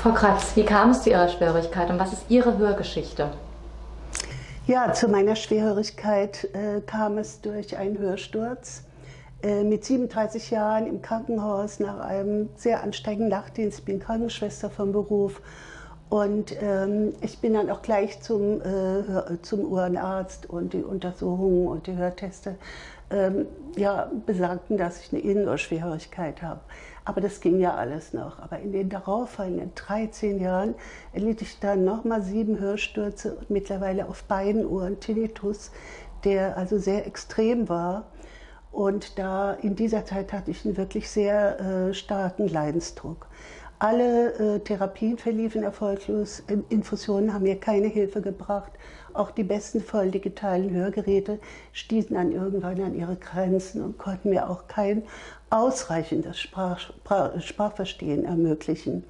Frau Kratz, wie kam es zu Ihrer Schwierigkeit und was ist Ihre Hörgeschichte? Ja, zu meiner Schwerhörigkeit äh, kam es durch einen Hörsturz. Äh, mit 37 Jahren im Krankenhaus nach einem sehr anstrengenden Nachtdienst. Ich bin Krankenschwester vom Beruf. Und ähm, ich bin dann auch gleich zum, äh, zum Ohrenarzt und die Untersuchungen und die Hörteste ähm, ja, besagten, dass ich eine Innenohrschwerhörigkeit habe. Aber das ging ja alles noch. Aber in den darauffolgenden 13 Jahren erlitt ich dann nochmal sieben Hörstürze und mittlerweile auf beiden Ohren Tinnitus, der also sehr extrem war. Und da in dieser Zeit hatte ich einen wirklich sehr äh, starken Leidensdruck. Alle äh, Therapien verliefen erfolglos. Infusionen haben mir keine Hilfe gebracht. Auch die besten voll digitalen Hörgeräte stießen dann irgendwann an ihre Grenzen und konnten mir auch kein ausreichendes Sprach, Sprach, Sprachverstehen ermöglichen.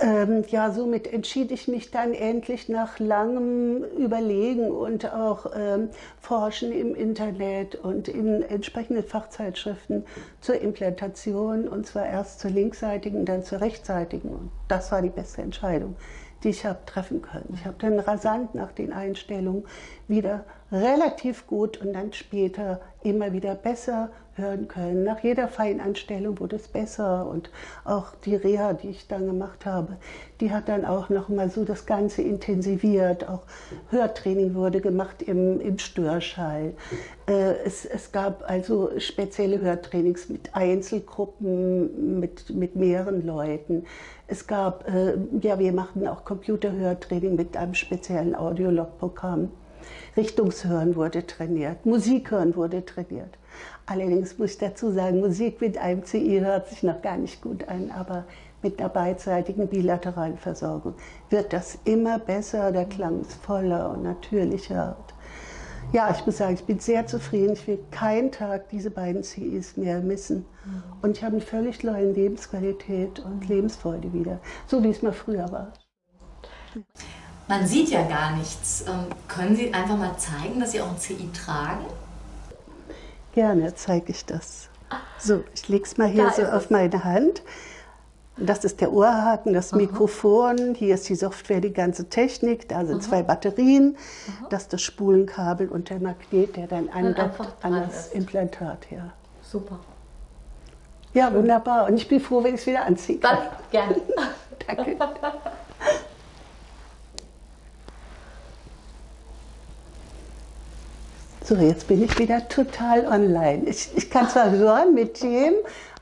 Ähm, ja, somit entschied ich mich dann endlich nach langem Überlegen und auch ähm, Forschen im Internet und in entsprechenden Fachzeitschriften zur Implantation und zwar erst zur linksseitigen, dann zur rechtsseitigen. Und das war die beste Entscheidung, die ich habe treffen können. Ich habe dann rasant nach den Einstellungen wieder relativ gut und dann später immer wieder besser hören können. Nach jeder Feinanstellung wurde es besser und auch die Reha, die ich dann gemacht habe, die hat dann auch noch mal so das Ganze intensiviert. Auch Hörtraining wurde gemacht im, im Störschall. Äh, es, es gab also spezielle Hörtrainings mit Einzelgruppen, mit, mit mehreren Leuten. Es gab, äh, ja, wir machten auch Computerhörtraining mit einem speziellen Audiolog-Programm. Richtungshören wurde trainiert, Musik hören wurde trainiert. Allerdings muss ich dazu sagen, Musik mit einem CI hört sich noch gar nicht gut an, aber mit einer beidseitigen bilateralen Versorgung wird das immer besser, der Klang ist voller und natürlicher. Ja, ich muss sagen, ich bin sehr zufrieden. Ich will keinen Tag diese beiden CIs mehr missen. Und ich habe eine völlig neue Lebensqualität und Lebensfreude wieder, so wie es mal früher war. Man sieht ja gar nichts. Ähm, können Sie einfach mal zeigen, dass Sie auch ein CI tragen? Gerne zeige ich das. So, ich lege es mal hier da so auf meine Hand. Das ist der Ohrhaken, das Mikrofon, hier ist die Software, die ganze Technik, da sind Aha. zwei Batterien, Aha. das ist das Spulenkabel und der Magnet, der dann andockt an das ist. Implantat. Ja. Super. Ja, Schön. wunderbar. Und ich bin froh, wenn ich es wieder anziehe. Dann, gerne. Danke. So, jetzt bin ich wieder total online. Ich, ich kann zwar hören mit dem,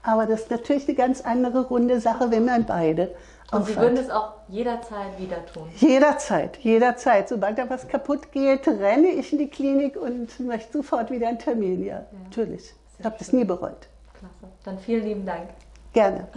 aber das ist natürlich eine ganz andere runde Sache, wenn man beide und Sie würden es auch jederzeit wieder tun? Jederzeit, jederzeit. Sobald da was kaputt geht, renne ich in die Klinik und möchte sofort wieder einen Termin. Ja, ja. natürlich. ich habe das nie bereut. Klasse. Dann vielen lieben Dank. Gerne.